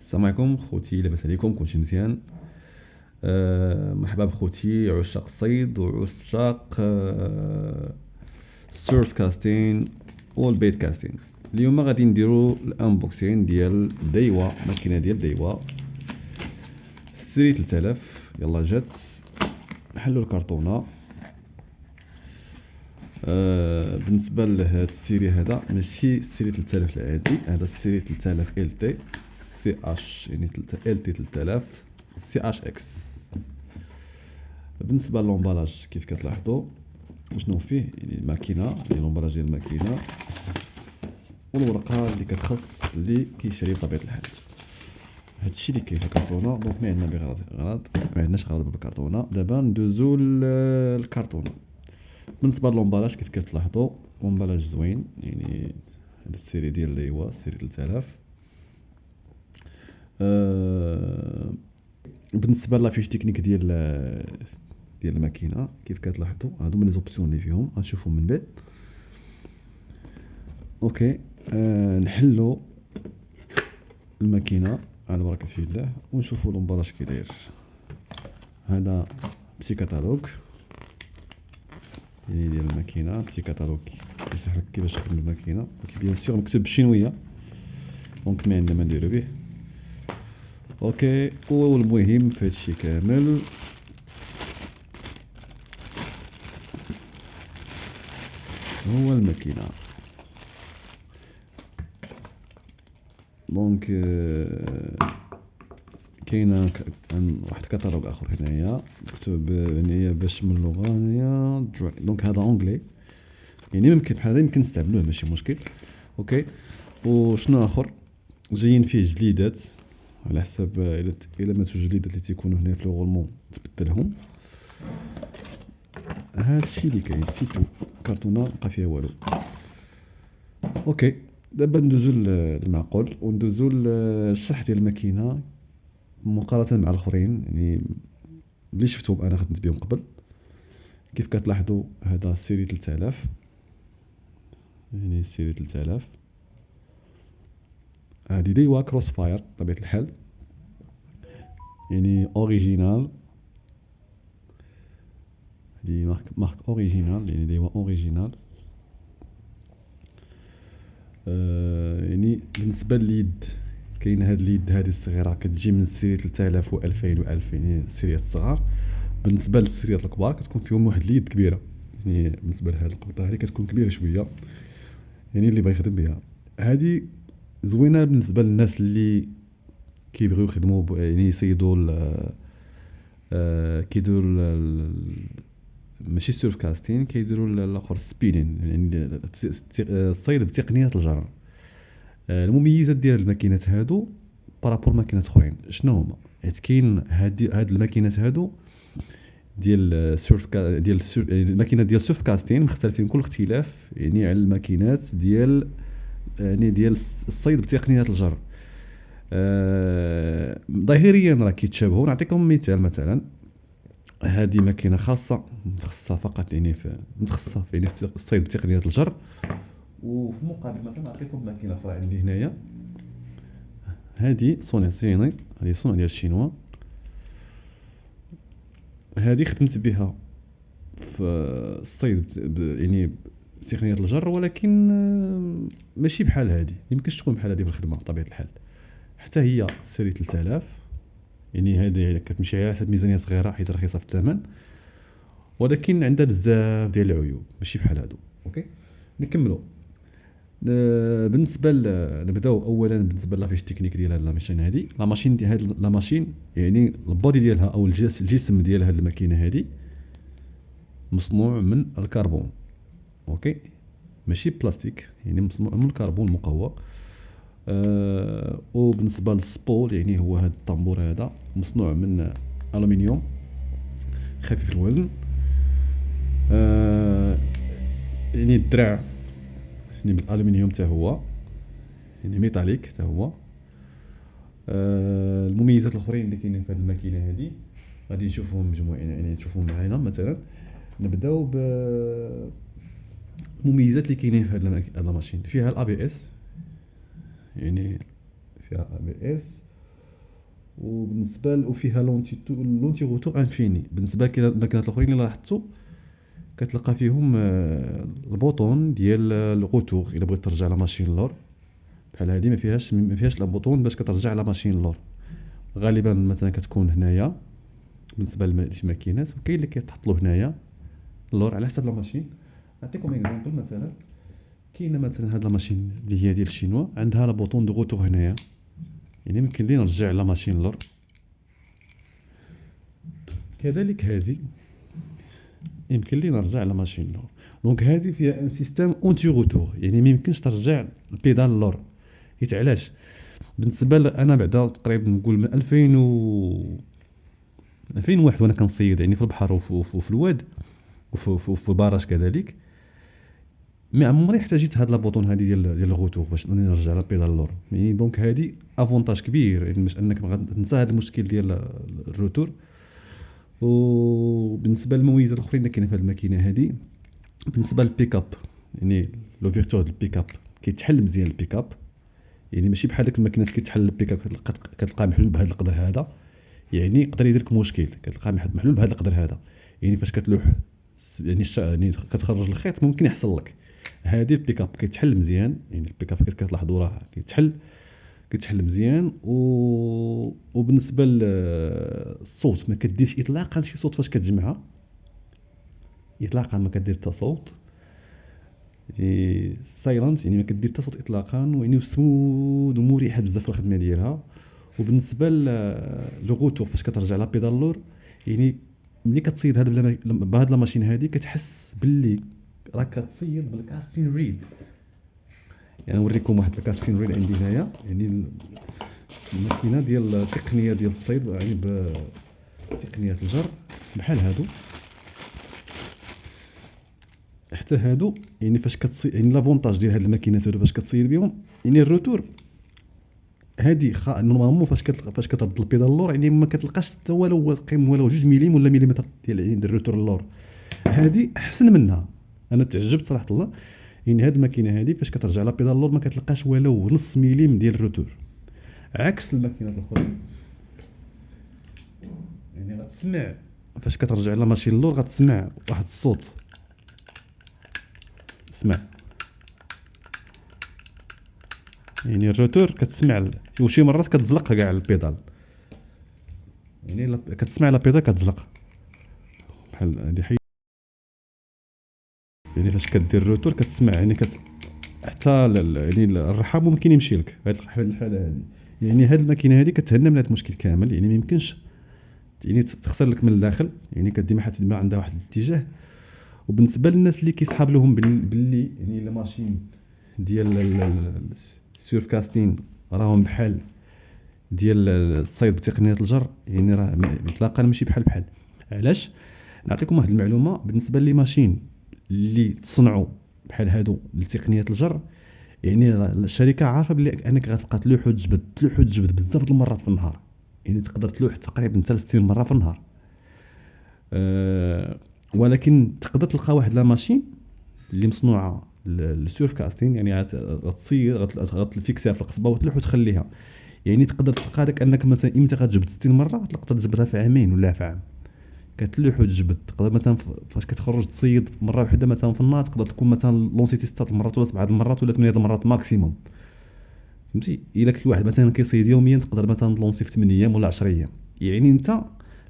السلام عليكم خوتي لاباس عليكم كلشي مزيان. أه مرحبا بخوتي عشاق الصيد وعشاق ال surfcasting وال bait casting اليوم غادي نديرو ال unboxing ديال Daiwa ماكينة ديال ديوا série 3000 يلا جات. نحلو الكرتونة. آه بالنسبة لهاد ال série هذا ماشي ال série 3000 العادي هذا ال série 3000 LT CH يعني LT 3000 CHX. بالنسبة ل l'emballage كيف كتلاحظوا؟ شنو فيه؟ يعني الماكينة يعني l'emballage ديال الماكينة والورقة اللي كتخص اللي كيشري بطبيعه الحال. هادشي اللي كاين في الكرتونه donc ما عندنا بغرض غرض ما عندناش غرض بالكرتونه دابا ندوزو للكرتونه بالنسبة ل l'emballage كيف كتلاحظوا؟ l'emballage زوين يعني هاد ال série ديال اللي هو ال série 3000 أه بالنسبة la fiche technique ديال ديال الماكينة كيف كتلاحظوا؟ هادو من les options اللي فيهم غنشوفهم من بعد. OK أه نحلو الماكينة على بركة الله ونشوفوا l'emballage كي داير. هذا petit catalogue. يعني ديال الماكينة petit catalogue كيشرح لك كيفاش تخدم الماكينة. bien sûr مكتوب بال chinois donc ما عندنا ما نديرو به OK والمهم في هادشي كامل هو الماكينه donc كاينة واحد كاتالوج آخر هنايا مكتوب هنايا باش من اللغة هنايا donc هذا anglais يعني ممكن بحال هذا يمكن نستعملوه ماشي مشكل. OK وشنو آخر؟ جايين فيه جليدات على حسب إلى ماتوا جليدات اللي تيكونوا هنا في le roulement تبدلهم. هادشي اللي كاين c'est tout كرتونه مبقى فيها والو. OK دابا ندوزو للمعقول وندوزو للشرح ديال الماكينة مقارنة مع الآخرين. يعني اللي شفتهم أنا خدمت بهم قبل كيف كتلاحظوا هذا série 3000 يعني série 3000 هادي Daiwa Crossfire بطبيعه الحال. يعني original هادي marque marque original يعني Daiwa original آه يعني بالنسبة لليد كاين هاد اليد هادي الصغيرة كتجي من ال série 3000 و 2000 و 2000 يعني السيريات الصغار. بالنسبة للسيريات الكبار كتكون فيهم واحد اليد كبيرة. يعني بالنسبة لهاد القبطه هادي كتكون كبيرة شوية. يعني اللي بغى يخدم بها. هادي زوينة بالنسبة للناس اللي كيبغيو يخدموا يعني يصيدوا آه كيديروا ماشي surfcasting كيديروا الآخر spinning يعني الصيد بتقنية الجر آه، المميزات ديال الماكينات هادو par rapport ماكينات أخرين. شنو هما؟ حيت كاين هاد الماكينات هادو ديال surf ca ديال الماكينات ديال surfcasting مختلفين كل اختلاف يعني على الماكينات ديال يعني ديال الصيد بتقنية الجر آه ظاهريا راه كيتشابهوا. نعطيكم مثال مثلا. هذه ماكينة خاصة متخصصة فقط يعني في متخصصة في يعني الصيد بتقنيه الجر. وفي المقابل مثلا نعطيكم ماكينة أخرى عندي هنايا. هذه صنع صيني هذه صنع ديال الشينوا. هذه خدمت بها في الصيد يعني بتقنية الجر ولكن ماشي بحال هذه. يمكنش تكون بحال هذه في الخدمة بطبيعة الحال. حتى هي سيري 3000 يعني هذه كتمشي على حسب ميزانية صغيرة حيت رخيصة في الثمن. ولكن عندها بزاف ديال العيوب ماشي بحال هادو. OK؟ نكملو. آه، بالنسبة نبداو اولا بالنسبة la fiche technique ديال هاد la machine هادي. la machine دي هاد la machine يعني ال body ديالها أو الجسم ديال هاد الماكينة هادي مصنوع من الكربون. OK؟ ماشي بلاستيك يعني مصنوع من الكربون المقوى. آه وبالنسبه لل spool يعني هو هاد الطنبور هذا مصنوع من ألومنيوم خفيف الوزن. آه يعني الدرع يعني بالألومنيوم حتى هو يعني métallique حتى هو. آه المميزات الأخرين اللي كاينين في هذه الماكينة هذه غادي نشوفهم مجموعين يعني تشوفهم معنا مثلا. نبداو ب المميزات اللي كاينين في هذه ال machine. فيها ال ABS يعني فيها ABS وبالنسبة وفيها l'anti l'anti-retour infini. بالنسبة للماكينات الأخرين اللي لاحظتو كتلقى فيهم آه، ال bouton ديال ال retour إلا بغيت ترجع la machine لور. بحال هادي ما فيهاش ما فيهاش لا bouton باش كترجع la machine لور. غالبا مثلا كتكون هنايا بالنسبة لشي ماكينات وكاين اللي كيتحط له هنايا لور على حسب la machine. نعطيكم exemple مثلا. كاينة مثلا هاد la machine اللي هي ديال الشينوا عندها le bouton de retour هنايا. يعني يمكن لي نرجع la machine لور. كذلك هذه يمكن لي نرجع la machine لور. donc هذه فيها un système anti-retour يعني ما يمكنش ترجع ال pédale لور. حيت علاش؟ بالنسبة أنا بعدا تقريبا نقول من 2000 و 2001 وأنا كنصيد يعني في البحر وفي الواد وفي ال barrage كذلك. mais عمري احتاجيت هاد le bouton هادي ديال ديال ال retour باش نرجع la pédale لور يعني donc هادي avantage كبير يعني باش انك تنسى هاد المشكل ديال ال retour. وبالنسبة للمميزات الأخرين اللي كاينة في هاد الماكينة هادي بالنسبة للبيك اب يعني l'ouverture ديال البيك اب كيتحل مزيان البيك اب يعني ماشي بحال ديك الماكينات كيتحل البيك اب كتلقاه محلول بهذا القدر هذا. يعني يقدر يدير لك مشكل كتلقاه محلول بهذا القدر هذا. يعني فاش كتلوح يعني يعني كتخرج الخيط ممكن يحصل لك. هادي البيك اب كيتحل مزيان يعني البيك اب كتلاحظوا راه كيتحل كيتحل مزيان و... وبالنسبة للصوت ما كديرش اطلاقا شي صوت فاش كتجمعها. اطلاقا ما كدير حتى صوت. silent يعني ما كدير حتى صوت اطلاقا ويعني سمود ومريحه بزاف في الخدمة ديالها. وبالنسبة لل retour فاش كترجع la pédale لور يعني ملي كتصيد هاد بهاد la machine هادي كتحس باللي راك كتصيد بال casting reel. يعني نوريكم واحد ال casting reel عندي هنايا. يعني الماكينة ديال التقنيه ديال الصيد يعني بتقنيه الجر بحال هادو. حتى هادو يعني فاش كتصيد يعني l'avantage ديال هاد الماكينات هادو فاش كتصيد بهم يعني ال retour هادي خا normalement فاش كتلقى فاش كترد ال pédale اللور يعني ما كتلقاش حتى والو قيم والو جوج ميليم ولا ميليمتر ديال ال retour اللور هادي أحسن منها. أنا تعجبت صراحة الله. يعني هاد الماكينة هادي فاش كترجع la pédale اللور ما كتلقاش والو نص ميليم ديال ال retour. عكس الماكينات الاخرين يعني غتسمع. فاش كترجع la machine اللور غتسمع واحد الصوت. اسمع. يعني ال retour كتسمع وشي مرات كتزلق كاع ال pédale. يعني كتسمع la pédale كتزلق. بحال هادي يعني فاش كدير ال retour كتسمع يعني كت حتى يعني الرحام ممكن يمشي لك. هاد الحالة هادي. يعني هاد الماكينة هادي كتهنى من هاد المشكل كامل. يعني ما يمكنش يعني تخسر لك من الداخل. يعني كديما حتى عندها واحد الاتجاه. وبالنسبة للناس اللي كيسحاب لهم باللي يعني la machine ديال السيرف كاستين راهم بحال ديال الصيد بتقنية الجر يعني راه اطلاقا ماشي بحال بحال. علاش؟ نعطيكم واحد المعلومة بالنسبة لي ماشين اللي تصنعوا بحال هادو لتقنيه الجر. يعني الشركة عارفة بلي أنك غتبقى تلوح وتجبد تلوح وتجبد بزاف د المرات في النهار. يعني تقدر تلوح تقريبا 60 مرة في النهار. أه ولكن تقدر تلقى واحد la machine اللي مصنوعة لل surfcasting يعني غتصير غت fixيها في القصبة وتلوح وتخليها. يعني تقدر تلقى داك أنك مثلا إمتى غتجبد 60 مرة تقدر تجبدها في عامين ولا في عام. كتلوح وتجبد تقدر مثلا فاش كتخرج تصيد مرة واحدة مثلا في النهار تقدر تكون مثلا lancيتي 6 المرات ولا 7 المرات ولا 8 المرات maximum فهمتي؟ إلا كل واحد مثلا كيصيد يوميا تقدر مثلا ت lancer في 8 أيام ولا 10 أيام. يعني أنت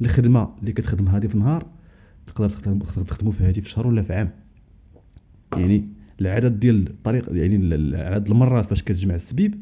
الخدمة اللي كتخدم هذه في النهار تقدر تخدمو في هذه في شهر ولا في عام. يعني العدد ديال الطريق يعني عدد المرات فاش كتجمع السبيب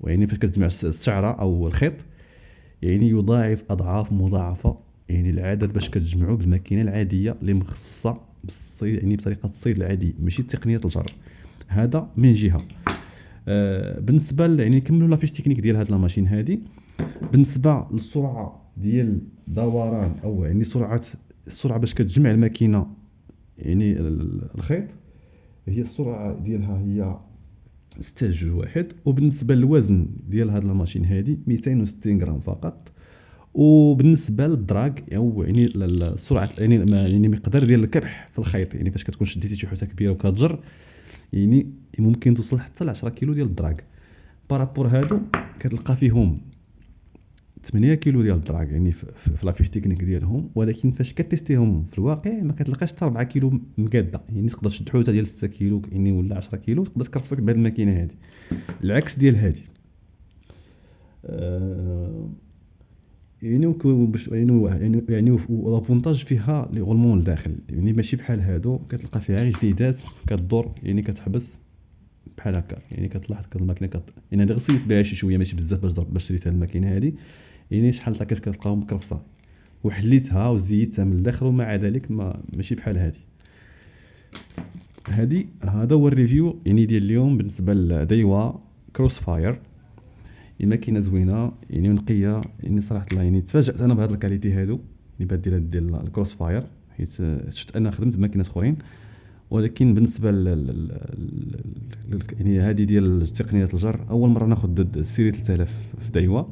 ويعني فاش كتجمع الشعرة أو الخيط يعني يضاعف أضعاف مضاعفة يعني العدد باش كتجمعو بالماكينة العادية اللي مخصصه بالصيد يعني بطريقة الصيد العادي ماشي تقنية الجر. هذا من جهة. آه بالنسبة يعني نكملوا la fiche technique ديال هاد la machine هادي. بالنسبة للسرعة ديال دوران أو يعني سرعة السرعة باش كتجمع الماكينة يعني الخيط هي السرعة ديالها هي ستة جوج واحد. وبالنسبة للوزن ديال هاد الماشين هادي 260 غرام فقط. وبالنسبة للدراك أو يعني السرعه يعني يعني مقدار ديال الكبح في الخيط يعني فاش كتكون شديتي شي حوته كبيرة وكتجر يعني ممكن توصل حتى ل 10 كيلو ديال الدراك. بارابور هادو كتلقى فيهم 8 كيلو ديال الدراك يعني في لافيش تكنيك ديالهم ولكن فاش كتيستيهم في الواقع ما كتلقاش حتى 4 كيلو مقادة. يعني تقدر تشد حوته ديال 6 كيلو يعني ولا 10 كيلو تقدر تكرفسك بهذه الماكينة هذه العكس ديال هذه آه يعني باش يعني يعني يعني لافونتاج فيها لي غولمون لداخل يعني ماشي بحال هادو كتلقى فيها غير جديدات كدور يعني كتحبس بحال هكا. يعني كتلاحظ كد الماكينة كت... يعني أنا غسيت بها شي شوية ماشي بزاف باش باش شريت هاد الماكينة هادي. يعني شحال طاكات كتلقاهم مكرفصه وحليتها وزيتها من الداخل ومع ذلك ما ماشي بحال هادي. هادي هذا هو ال review يعني ديال اليوم بالنسبة ل Daiwa Crossfire الماكينه زوينة يعني نقية يعني صراحة الله يعني تفاجأت أنا بهاد ال qualité هادو يعني بهاد ديال ديال ال Crossfire حيت شفت أنا خدمت بماكينات أخرين ولكن بالنسبة ل يعني هذه ديال تقنيه الجر أول مرة ناخذ ال série 3000 في Daiwa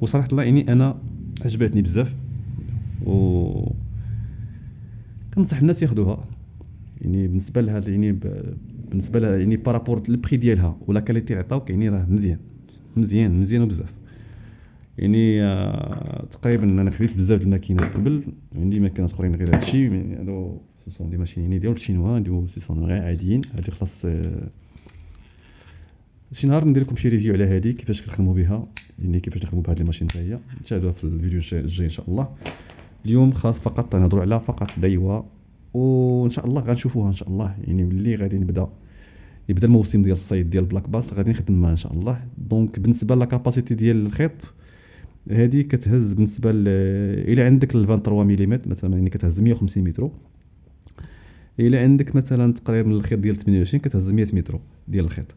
وصراحة الله يعني أنا عجبتني بزاف و كنصح الناس ياخذوها يعني بالنسبة لها يعني بالنسبة لها يعني par rapport ال prix ديالها ولا qualité عطاوك يعني راه مزيان. مزيان مزيان بزاف. يعني آه تقريبا أنا خديت بزاف الماكينات قبل عندي ماكينات أخرين غير هادشي يعني هادو سون دي ماشين يعني ديال الشينوا ديال سون غير عاديين هادي خلاص آه شي نهار ندير لكم شي ريفيو على هادي كيفاش كنخدموا بها يعني كيفاش نخدموا بهاد الماشين حتى هي نشاهدوها في الفيديو الجاي إن شاء الله. اليوم خلاص فقط نهضروا على فقط دايوا وإن شاء الله غنشوفوها إن شاء الله. يعني ملي غادي نبدأ. يبدا الموسم ديال الصيد ديال بلاك باس غادي نخدم معاه إن شاء الله. دونك بالنسبة لاكاباسيتي ديال الخيط هذه كتهز بالنسبة ل إلى عندك 23 ملم مثلا يعني كتهز 150 متر. إلى عندك مثلا تقريبا الخيط ديال 28 كتهز 100 متر ديال الخيط.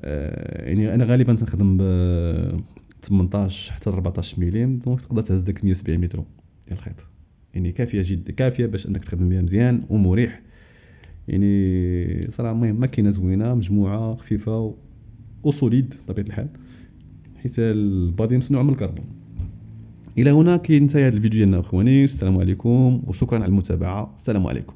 آه، يعني أنا غالبا تنخدم ب 18 حتى 14 ملم دونك تقدر تهز داك 170 متر ديال الخيط. يعني كافية جدا كافية باش أنك تخدم بها مزيان ومريح يعني صراحة المهم ماكينه زوينة مجموعة خفيفة وسوليد بطبيعة الحال حيت البادي مصنوع من الكربون. إلى هنا كينتهي هذا الفيديو ديالنا اخواني السلام عليكم وشكرا على المتابعة السلام عليكم.